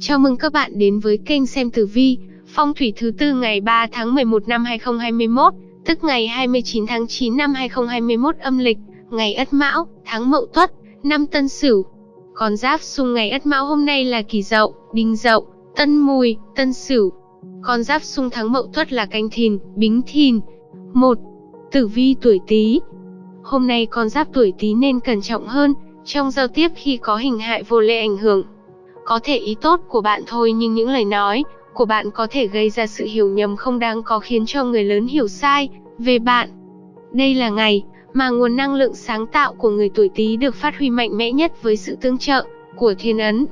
Chào mừng các bạn đến với kênh xem tử vi, phong thủy thứ tư ngày 3 tháng 11 năm 2021, tức ngày 29 tháng 9 năm 2021 âm lịch, ngày Ất Mão, tháng Mậu Tuất, năm Tân Sửu. Con giáp xung ngày Ất Mão hôm nay là Kỷ Dậu, Đinh Dậu, Tân Mùi, Tân Sửu. Con giáp xung tháng Mậu Tuất là Canh Thìn, Bính Thìn. 1. Tử vi tuổi Tý. Hôm nay con giáp tuổi Tý nên cẩn trọng hơn trong giao tiếp khi có hình hại vô lệ ảnh hưởng có thể ý tốt của bạn thôi nhưng những lời nói của bạn có thể gây ra sự hiểu nhầm không đáng có khiến cho người lớn hiểu sai về bạn. Đây là ngày mà nguồn năng lượng sáng tạo của người tuổi Tý được phát huy mạnh mẽ nhất với sự tương trợ của thiên ấn.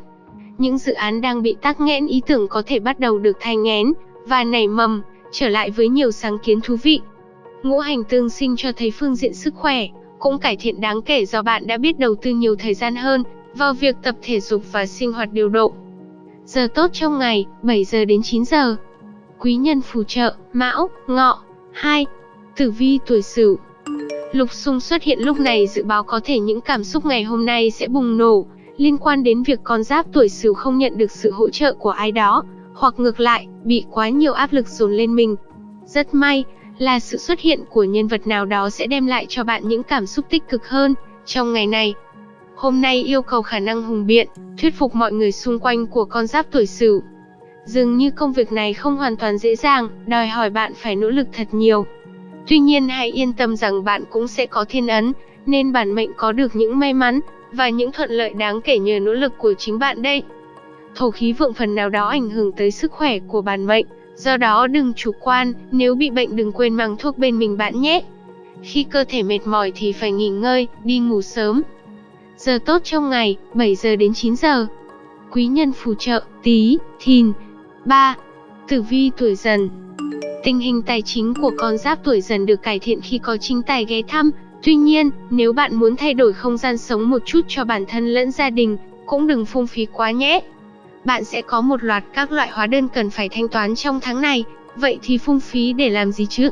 Những dự án đang bị tắc nghẽn ý tưởng có thể bắt đầu được thay ngén và nảy mầm, trở lại với nhiều sáng kiến thú vị. Ngũ hành tương sinh cho thấy phương diện sức khỏe cũng cải thiện đáng kể do bạn đã biết đầu tư nhiều thời gian hơn vào việc tập thể dục và sinh hoạt điều độ. Giờ tốt trong ngày, 7 giờ đến 9 giờ. Quý nhân phù trợ, Mão, Ngọ. 2. Tử vi tuổi Sửu. Lục xung xuất hiện lúc này dự báo có thể những cảm xúc ngày hôm nay sẽ bùng nổ, liên quan đến việc con giáp tuổi Sửu không nhận được sự hỗ trợ của ai đó, hoặc ngược lại, bị quá nhiều áp lực dồn lên mình. Rất may là sự xuất hiện của nhân vật nào đó sẽ đem lại cho bạn những cảm xúc tích cực hơn trong ngày này. Hôm nay yêu cầu khả năng hùng biện, thuyết phục mọi người xung quanh của con giáp tuổi Sửu. Dường như công việc này không hoàn toàn dễ dàng, đòi hỏi bạn phải nỗ lực thật nhiều. Tuy nhiên hãy yên tâm rằng bạn cũng sẽ có thiên ấn, nên bản mệnh có được những may mắn và những thuận lợi đáng kể nhờ nỗ lực của chính bạn đây. Thổ khí vượng phần nào đó ảnh hưởng tới sức khỏe của bản mệnh, do đó đừng chủ quan, nếu bị bệnh đừng quên mang thuốc bên mình bạn nhé. Khi cơ thể mệt mỏi thì phải nghỉ ngơi, đi ngủ sớm, Giờ tốt trong ngày, 7 giờ đến 9 giờ. Quý nhân phù trợ, tí, thìn. 3. Tử vi tuổi dần Tình hình tài chính của con giáp tuổi dần được cải thiện khi có chính tài ghé thăm. Tuy nhiên, nếu bạn muốn thay đổi không gian sống một chút cho bản thân lẫn gia đình, cũng đừng phung phí quá nhé. Bạn sẽ có một loạt các loại hóa đơn cần phải thanh toán trong tháng này, vậy thì phung phí để làm gì chứ?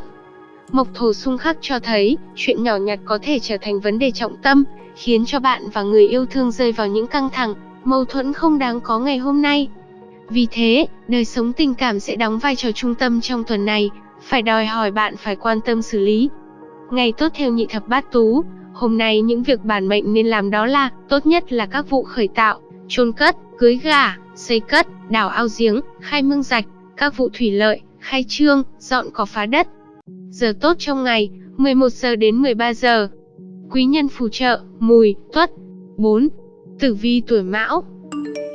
Mộc thổ xung khắc cho thấy, chuyện nhỏ nhặt có thể trở thành vấn đề trọng tâm, khiến cho bạn và người yêu thương rơi vào những căng thẳng, mâu thuẫn không đáng có ngày hôm nay. Vì thế, đời sống tình cảm sẽ đóng vai trò trung tâm trong tuần này, phải đòi hỏi bạn phải quan tâm xử lý. Ngày tốt theo nhị thập bát tú, hôm nay những việc bản mệnh nên làm đó là, tốt nhất là các vụ khởi tạo, chôn cất, cưới gà, xây cất, đào ao giếng, khai mương rạch, các vụ thủy lợi, khai trương, dọn cỏ phá đất. Giờ tốt trong ngày, 11 giờ đến 13 giờ. Quý nhân phù trợ, mùi, tuất. 4. Tử vi tuổi mão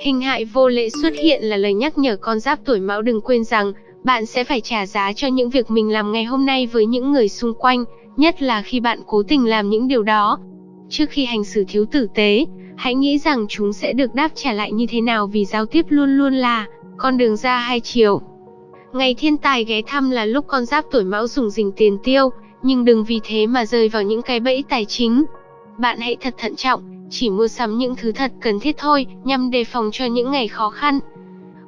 Hình hại vô lễ xuất hiện là lời nhắc nhở con giáp tuổi mão đừng quên rằng, bạn sẽ phải trả giá cho những việc mình làm ngày hôm nay với những người xung quanh, nhất là khi bạn cố tình làm những điều đó. Trước khi hành xử thiếu tử tế, hãy nghĩ rằng chúng sẽ được đáp trả lại như thế nào vì giao tiếp luôn luôn là con đường ra hai chiều. Ngày thiên tài ghé thăm là lúc con giáp tuổi mão dùng dình tiền tiêu, nhưng đừng vì thế mà rơi vào những cái bẫy tài chính. Bạn hãy thật thận trọng, chỉ mua sắm những thứ thật cần thiết thôi, nhằm đề phòng cho những ngày khó khăn.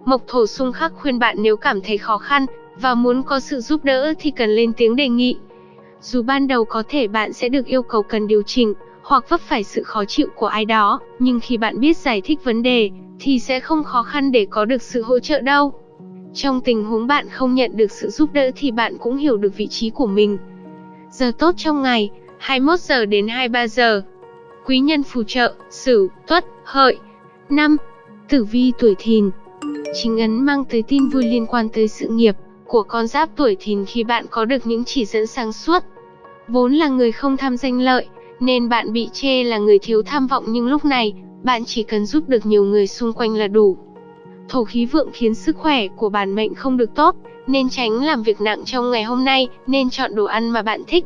Mộc thổ xung khắc khuyên bạn nếu cảm thấy khó khăn và muốn có sự giúp đỡ thì cần lên tiếng đề nghị. Dù ban đầu có thể bạn sẽ được yêu cầu cần điều chỉnh hoặc vấp phải sự khó chịu của ai đó, nhưng khi bạn biết giải thích vấn đề thì sẽ không khó khăn để có được sự hỗ trợ đâu. Trong tình huống bạn không nhận được sự giúp đỡ thì bạn cũng hiểu được vị trí của mình. Giờ tốt trong ngày, 21 giờ đến 23 giờ. Quý nhân phù trợ, Sửu, Tuất, Hợi. 5. Tử vi tuổi Thìn. Chính ấn mang tới tin vui liên quan tới sự nghiệp của con giáp tuổi Thìn khi bạn có được những chỉ dẫn sáng suốt. Vốn là người không tham danh lợi, nên bạn bị chê là người thiếu tham vọng nhưng lúc này, bạn chỉ cần giúp được nhiều người xung quanh là đủ. Thổ khí vượng khiến sức khỏe của bản mệnh không được tốt, nên tránh làm việc nặng trong ngày hôm nay, nên chọn đồ ăn mà bạn thích.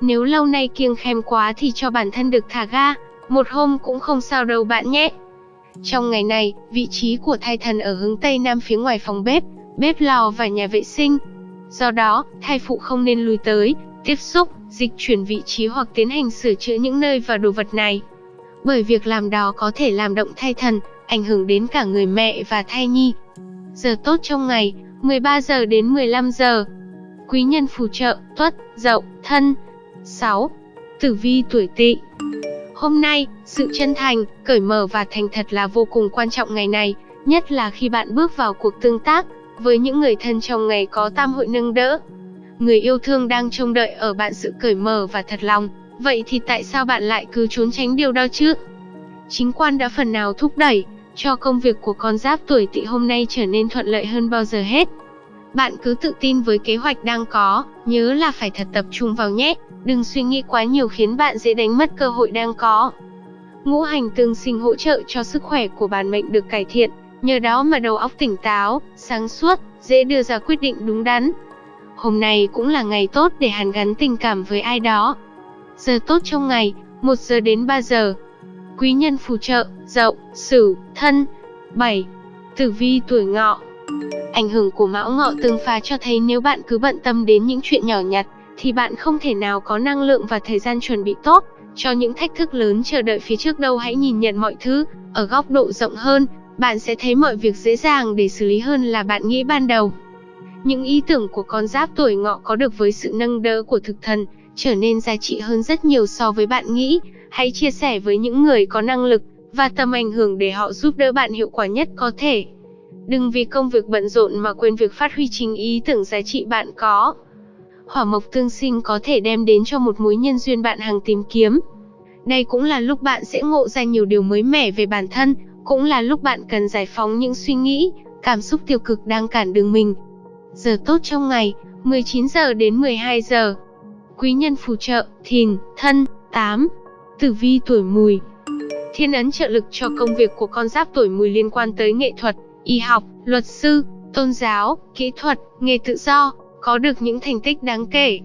Nếu lâu nay kiêng khem quá thì cho bản thân được thả ga, một hôm cũng không sao đâu bạn nhé. Trong ngày này, vị trí của thai thần ở hướng Tây Nam phía ngoài phòng bếp, bếp lò và nhà vệ sinh. Do đó, thai phụ không nên lùi tới, tiếp xúc, dịch chuyển vị trí hoặc tiến hành sửa chữa những nơi và đồ vật này. Bởi việc làm đó có thể làm động thai thần, ảnh hưởng đến cả người mẹ và thai nhi. Giờ tốt trong ngày, 13 giờ đến 15 giờ. Quý nhân phù trợ, tuất, dậu, thân. 6. Tử vi tuổi tỵ Hôm nay, sự chân thành, cởi mở và thành thật là vô cùng quan trọng ngày này, nhất là khi bạn bước vào cuộc tương tác với những người thân trong ngày có tam hội nâng đỡ. Người yêu thương đang trông đợi ở bạn sự cởi mở và thật lòng, vậy thì tại sao bạn lại cứ trốn tránh điều đó chứ? Chính quan đã phần nào thúc đẩy cho công việc của con giáp tuổi Tỵ hôm nay trở nên thuận lợi hơn bao giờ hết. Bạn cứ tự tin với kế hoạch đang có, nhớ là phải thật tập trung vào nhé, đừng suy nghĩ quá nhiều khiến bạn dễ đánh mất cơ hội đang có. Ngũ hành tương sinh hỗ trợ cho sức khỏe của bản mệnh được cải thiện, nhờ đó mà đầu óc tỉnh táo, sáng suốt, dễ đưa ra quyết định đúng đắn. Hôm nay cũng là ngày tốt để hàn gắn tình cảm với ai đó. Giờ tốt trong ngày, 1 giờ đến 3 giờ. Quý nhân phù trợ, dậu, sửu, thân. 7. Tử vi tuổi ngọ Ảnh hưởng của mão ngọ tương phá cho thấy nếu bạn cứ bận tâm đến những chuyện nhỏ nhặt, thì bạn không thể nào có năng lượng và thời gian chuẩn bị tốt cho những thách thức lớn chờ đợi phía trước đâu hãy nhìn nhận mọi thứ ở góc độ rộng hơn, bạn sẽ thấy mọi việc dễ dàng để xử lý hơn là bạn nghĩ ban đầu. Những ý tưởng của con giáp tuổi ngọ có được với sự nâng đỡ của thực thần, trở nên giá trị hơn rất nhiều so với bạn nghĩ. Hãy chia sẻ với những người có năng lực và tầm ảnh hưởng để họ giúp đỡ bạn hiệu quả nhất có thể. Đừng vì công việc bận rộn mà quên việc phát huy chính ý tưởng giá trị bạn có. Hỏa mộc tương sinh có thể đem đến cho một mối nhân duyên bạn hàng tìm kiếm. Đây cũng là lúc bạn sẽ ngộ ra nhiều điều mới mẻ về bản thân, cũng là lúc bạn cần giải phóng những suy nghĩ, cảm xúc tiêu cực đang cản đường mình. Giờ tốt trong ngày, 19 giờ đến 12 giờ. Quý nhân phù trợ, thìn, thân, 8. Tử vi tuổi mùi. Thiên ấn trợ lực cho công việc của con giáp tuổi mùi liên quan tới nghệ thuật, y học, luật sư, tôn giáo, kỹ thuật, nghề tự do, có được những thành tích đáng kể.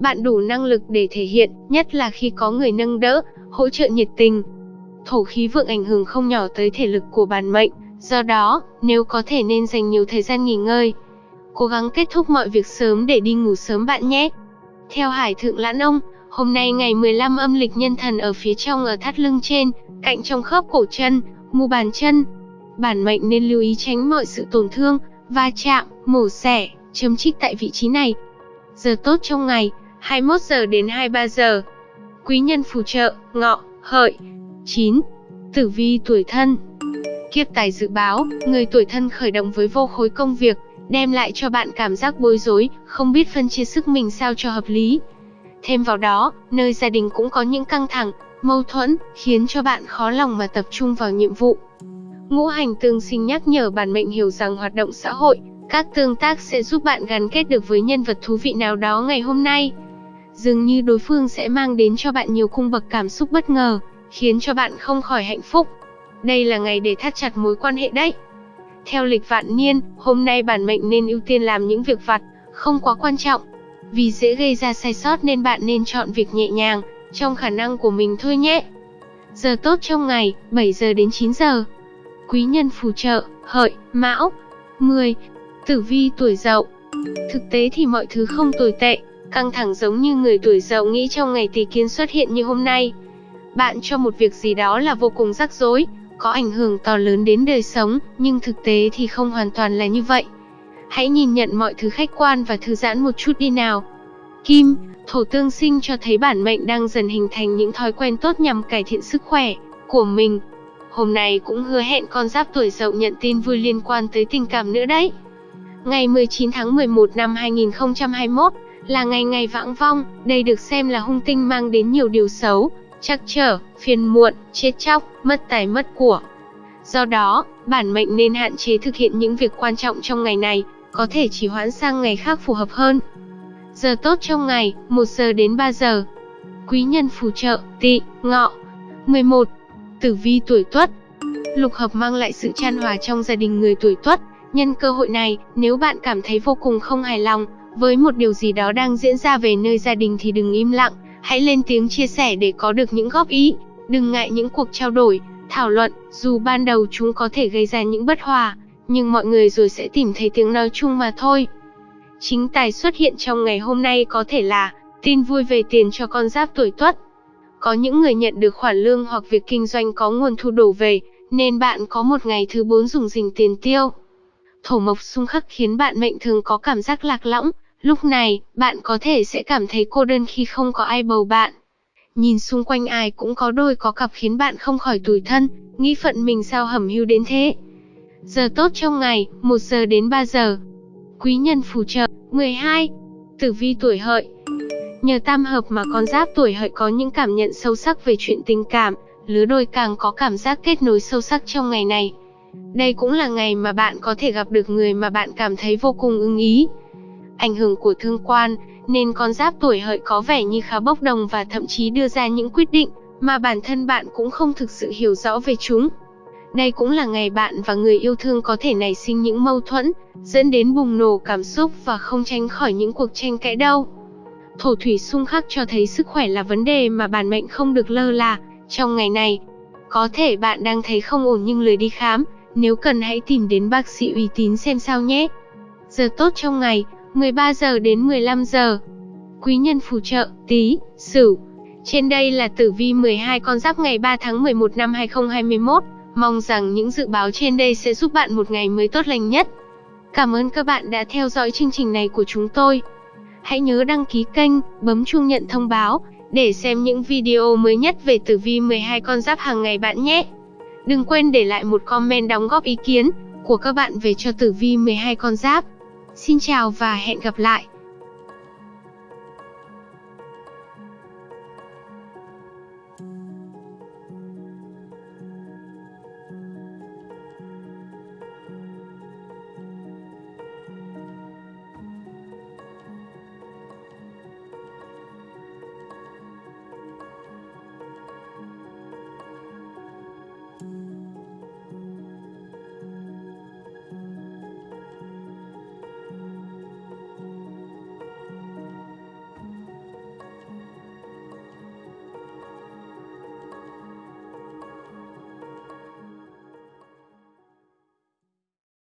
Bạn đủ năng lực để thể hiện, nhất là khi có người nâng đỡ, hỗ trợ nhiệt tình. Thổ khí vượng ảnh hưởng không nhỏ tới thể lực của bản mệnh, do đó, nếu có thể nên dành nhiều thời gian nghỉ ngơi. Cố gắng kết thúc mọi việc sớm để đi ngủ sớm bạn nhé. Theo Hải Thượng Lãn Ông, hôm nay ngày 15 âm lịch nhân thần ở phía trong ở thắt lưng trên, cạnh trong khớp cổ chân, mu bàn chân. Bản mệnh nên lưu ý tránh mọi sự tổn thương, va chạm, mổ xẻ, chấm trích tại vị trí này. Giờ tốt trong ngày, 21 giờ đến 23 giờ. Quý nhân phù trợ, ngọ, hợi. 9. Tử vi tuổi thân Kiếp tài dự báo, người tuổi thân khởi động với vô khối công việc, đem lại cho bạn cảm giác bối rối, không biết phân chia sức mình sao cho hợp lý. Thêm vào đó, nơi gia đình cũng có những căng thẳng, mâu thuẫn, khiến cho bạn khó lòng mà tập trung vào nhiệm vụ. Ngũ hành tương sinh nhắc nhở bản mệnh hiểu rằng hoạt động xã hội, các tương tác sẽ giúp bạn gắn kết được với nhân vật thú vị nào đó ngày hôm nay. Dường như đối phương sẽ mang đến cho bạn nhiều cung bậc cảm xúc bất ngờ, khiến cho bạn không khỏi hạnh phúc. Đây là ngày để thắt chặt mối quan hệ đấy. Theo lịch vạn niên, hôm nay bản mệnh nên ưu tiên làm những việc vặt, không quá quan trọng. Vì dễ gây ra sai sót nên bạn nên chọn việc nhẹ nhàng, trong khả năng của mình thôi nhé. Giờ tốt trong ngày, 7 giờ đến 9 giờ. Quý nhân phù trợ, hợi, mão. 10. Tử vi tuổi dậu. Thực tế thì mọi thứ không tồi tệ, căng thẳng giống như người tuổi dậu nghĩ trong ngày tỷ kiến xuất hiện như hôm nay. Bạn cho một việc gì đó là vô cùng rắc rối, có ảnh hưởng to lớn đến đời sống, nhưng thực tế thì không hoàn toàn là như vậy. Hãy nhìn nhận mọi thứ khách quan và thư giãn một chút đi nào. Kim, thổ tương sinh cho thấy bản mệnh đang dần hình thành những thói quen tốt nhằm cải thiện sức khỏe của mình. Hôm nay cũng hứa hẹn con giáp tuổi dậu nhận tin vui liên quan tới tình cảm nữa đấy. Ngày 19 tháng 11 năm 2021 là ngày ngày vãng vong, đây được xem là hung tinh mang đến nhiều điều xấu, trắc trở, phiền muộn, chết chóc, mất tài mất của. Do đó, bản mệnh nên hạn chế thực hiện những việc quan trọng trong ngày này, có thể chỉ hoãn sang ngày khác phù hợp hơn. Giờ tốt trong ngày, 1 giờ đến 3 giờ. Quý nhân phù trợ, tỵ, ngọ. 11. Tử vi tuổi tuất Lục hợp mang lại sự chan hòa trong gia đình người tuổi tuất. Nhân cơ hội này, nếu bạn cảm thấy vô cùng không hài lòng với một điều gì đó đang diễn ra về nơi gia đình thì đừng im lặng, hãy lên tiếng chia sẻ để có được những góp ý. Đừng ngại những cuộc trao đổi, thảo luận, dù ban đầu chúng có thể gây ra những bất hòa, nhưng mọi người rồi sẽ tìm thấy tiếng nói chung mà thôi. Chính tài xuất hiện trong ngày hôm nay có thể là tin vui về tiền cho con giáp tuổi tuất. Có những người nhận được khoản lương hoặc việc kinh doanh có nguồn thu đổ về, nên bạn có một ngày thứ bốn dùng dình tiền tiêu. Thổ mộc xung khắc khiến bạn mệnh thường có cảm giác lạc lõng, lúc này, bạn có thể sẽ cảm thấy cô đơn khi không có ai bầu bạn. Nhìn xung quanh ai cũng có đôi có cặp khiến bạn không khỏi tủi thân, nghĩ phận mình sao hẩm hưu đến thế. Giờ tốt trong ngày, 1 giờ đến 3 giờ. Quý nhân phù trợ, 12. Tử vi tuổi hợi. Nhờ tam hợp mà con giáp tuổi hợi có những cảm nhận sâu sắc về chuyện tình cảm, lứa đôi càng có cảm giác kết nối sâu sắc trong ngày này. Đây cũng là ngày mà bạn có thể gặp được người mà bạn cảm thấy vô cùng ưng ý. Ảnh hưởng của thương quan, nên con giáp tuổi hợi có vẻ như khá bốc đồng và thậm chí đưa ra những quyết định mà bản thân bạn cũng không thực sự hiểu rõ về chúng. Đây cũng là ngày bạn và người yêu thương có thể nảy sinh những mâu thuẫn, dẫn đến bùng nổ cảm xúc và không tránh khỏi những cuộc tranh cãi đâu. Thổ thủy xung khắc cho thấy sức khỏe là vấn đề mà bản mệnh không được lơ là trong ngày này. Có thể bạn đang thấy không ổn nhưng lười đi khám, nếu cần hãy tìm đến bác sĩ uy tín xem sao nhé. Giờ tốt trong ngày, 13 giờ đến 15 giờ. Quý nhân phù trợ, tí, sửu. Trên đây là tử vi 12 con giáp ngày 3 tháng 11 năm 2021. Mong rằng những dự báo trên đây sẽ giúp bạn một ngày mới tốt lành nhất. Cảm ơn các bạn đã theo dõi chương trình này của chúng tôi. Hãy nhớ đăng ký kênh, bấm chuông nhận thông báo để xem những video mới nhất về tử vi 12 con giáp hàng ngày bạn nhé. Đừng quên để lại một comment đóng góp ý kiến của các bạn về cho tử vi 12 con giáp. Xin chào và hẹn gặp lại.